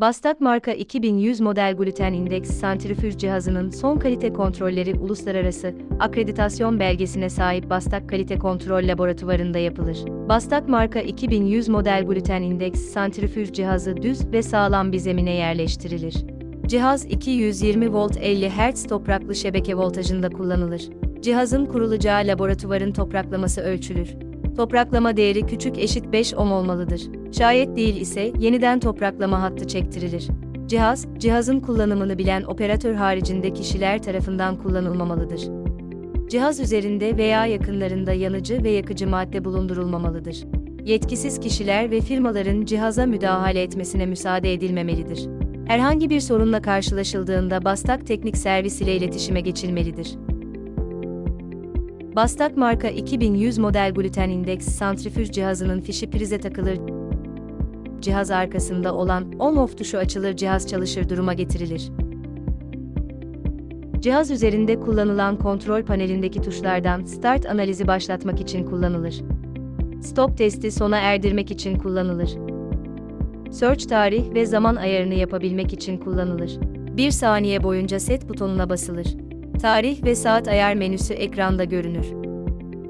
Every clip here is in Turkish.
Bastak marka 2100 model gluten indeks santrifüj cihazının son kalite kontrolleri uluslararası akreditasyon belgesine sahip Bastak Kalite Kontrol Laboratuvarında yapılır. Bastak marka 2100 model gluten indeks santrifüj cihazı düz ve sağlam bir zemine yerleştirilir. Cihaz 220 volt 50 Hz topraklı şebeke voltajında kullanılır. Cihazın kurulacağı laboratuvarın topraklaması ölçülür. Topraklama değeri küçük eşit 5 ohm olmalıdır. Şayet değil ise yeniden topraklama hattı çektirilir. Cihaz, cihazın kullanımını bilen operatör haricinde kişiler tarafından kullanılmamalıdır. Cihaz üzerinde veya yakınlarında yanıcı ve yakıcı madde bulundurulmamalıdır. Yetkisiz kişiler ve firmaların cihaza müdahale etmesine müsaade edilmemelidir. Herhangi bir sorunla karşılaşıldığında Bastak Teknik Servis ile iletişime geçilmelidir. Bastak marka 2100 model gluten indeks santrifüj cihazının fişi prize takılır. Cihaz arkasında olan on-off tuşu açılır cihaz çalışır duruma getirilir. Cihaz üzerinde kullanılan kontrol panelindeki tuşlardan start analizi başlatmak için kullanılır. Stop testi sona erdirmek için kullanılır. Search tarih ve zaman ayarını yapabilmek için kullanılır. 1 saniye boyunca set butonuna basılır. Tarih ve saat ayar menüsü ekranda görünür.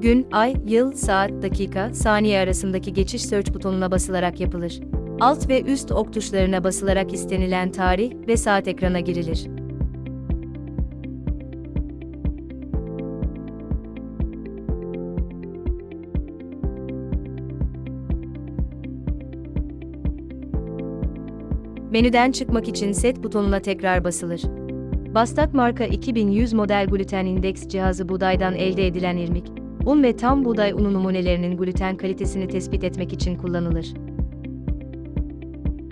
Gün, ay, yıl, saat, dakika, saniye arasındaki geçiş search butonuna basılarak yapılır. Alt ve üst ok tuşlarına basılarak istenilen tarih ve saat ekrana girilir. Menüden çıkmak için set butonuna tekrar basılır. Bastak marka 2100 model gluten indeks cihazı buğdaydan elde edilen irmik, un ve tam buğday unu numunelerinin gluten kalitesini tespit etmek için kullanılır.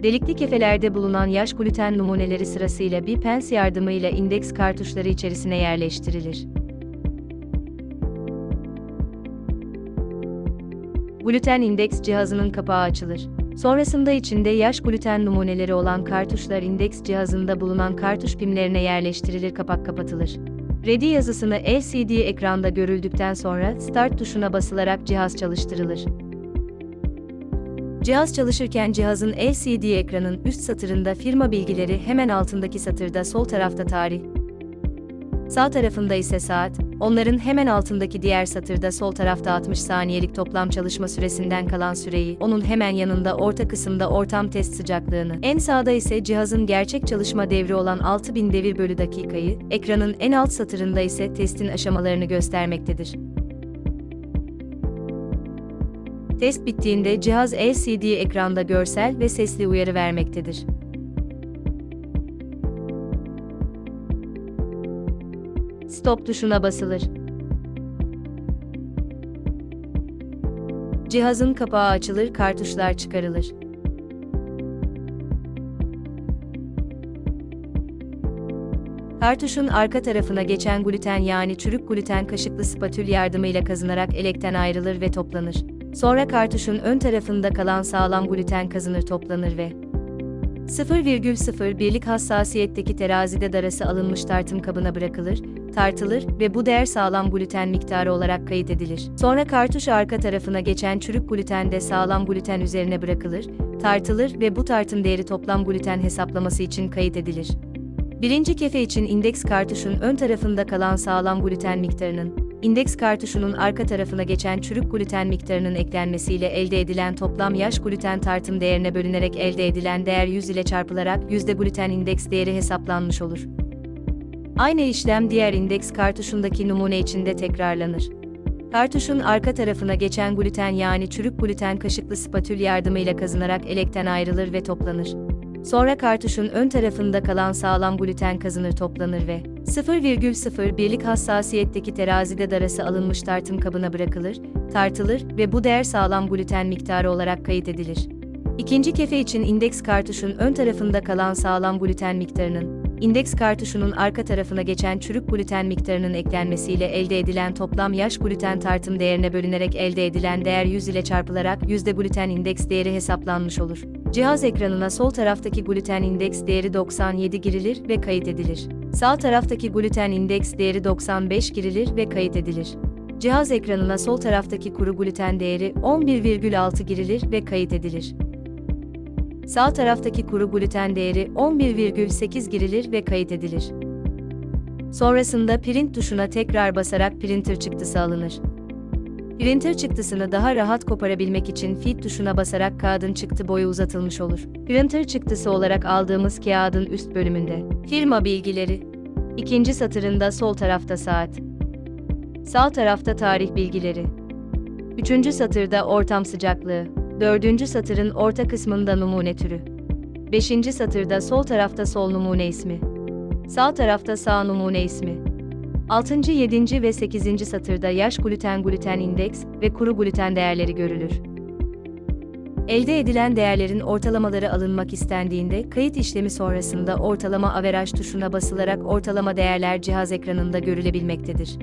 Delikli kefelerde bulunan yaş gluten numuneleri sırasıyla bir pens yardımıyla indeks kartuşları içerisine yerleştirilir. Gluten indeks cihazının kapağı açılır. Sonrasında içinde yaş gluten numuneleri olan kartuşlar indeks cihazında bulunan kartuş pimlerine yerleştirilir kapak kapatılır. Ready yazısını LCD ekranda görüldükten sonra Start tuşuna basılarak cihaz çalıştırılır. Cihaz çalışırken cihazın LCD ekranın üst satırında firma bilgileri hemen altındaki satırda sol tarafta tarih, sağ tarafında ise saat, onların hemen altındaki diğer satırda sol tarafta 60 saniyelik toplam çalışma süresinden kalan süreyi, onun hemen yanında orta kısımda ortam test sıcaklığını, en sağda ise cihazın gerçek çalışma devri olan 6000 devir bölü dakikayı, ekranın en alt satırında ise testin aşamalarını göstermektedir. Test bittiğinde cihaz LCD ekranda görsel ve sesli uyarı vermektedir. Stop tuşuna basılır. Cihazın kapağı açılır, kartuşlar çıkarılır. Kartuşun arka tarafına geçen gluten yani çürük gluten kaşıklı spatül yardımıyla kazınarak elekten ayrılır ve toplanır. Sonra kartuşun ön tarafında kalan sağlam gluten kazınır toplanır ve 0,01'lik hassasiyetteki terazide darası alınmış tartım kabına bırakılır, tartılır ve bu değer sağlam gluten miktarı olarak kayıt edilir. Sonra kartuş arka tarafına geçen çürük gluten de sağlam gluten üzerine bırakılır, tartılır ve bu tartım değeri toplam gluten hesaplaması için kayıt edilir. Birinci kefe için indeks kartuşun ön tarafında kalan sağlam gluten miktarının, indeks kartuşunun arka tarafına geçen çürük gluten miktarının eklenmesiyle elde edilen toplam yaş gluten tartım değerine bölünerek elde edilen değer 100 ile çarpılarak yüzde gluten indeks değeri hesaplanmış olur. Aynı işlem diğer indeks kartuşundaki numune içinde tekrarlanır. Kartuşun arka tarafına geçen gluten yani çürük gluten kaşıklı spatül yardımıyla kazınarak elekten ayrılır ve toplanır. Sonra kartuşun ön tarafında kalan sağlam gluten kazınır toplanır ve 0,01'lik hassasiyetteki terazide darası alınmış tartım kabına bırakılır, tartılır ve bu değer sağlam gluten miktarı olarak kayıt edilir. İkinci kefe için indeks kartuşun ön tarafında kalan sağlam gluten miktarının, indeks kartuşunun arka tarafına geçen çürük gluten miktarının eklenmesiyle elde edilen toplam yaş gluten tartım değerine bölünerek elde edilen değer 100 ile çarpılarak yüzde gluten indeks değeri hesaplanmış olur. Cihaz ekranına sol taraftaki gluten indeks değeri 97 girilir ve kayıt edilir. Sağ taraftaki gluten indeks değeri 95 girilir ve kayıt edilir. Cihaz ekranına sol taraftaki kuru gluten değeri 11,6 girilir ve kayıt edilir. Sağ taraftaki kuru gluten değeri 11,8 girilir ve kayıt edilir. Sonrasında print tuşuna tekrar basarak printer çıktısı alınır. Printer çıktısını daha rahat koparabilmek için feed tuşuna basarak kağıdın çıktı boyu uzatılmış olur. Printer çıktısı olarak aldığımız kağıdın üst bölümünde. Firma bilgileri, ikinci satırında sol tarafta saat, sağ tarafta tarih bilgileri, üçüncü satırda ortam sıcaklığı, dördüncü satırın orta kısmında numune türü, beşinci satırda sol tarafta sol numune ismi, sağ tarafta sağ numune ismi, 6. 7. ve 8. satırda yaş gluten gluten indeks ve kuru gluten değerleri görülür. Elde edilen değerlerin ortalamaları alınmak istendiğinde kayıt işlemi sonrasında ortalama averaj tuşuna basılarak ortalama değerler cihaz ekranında görülebilmektedir.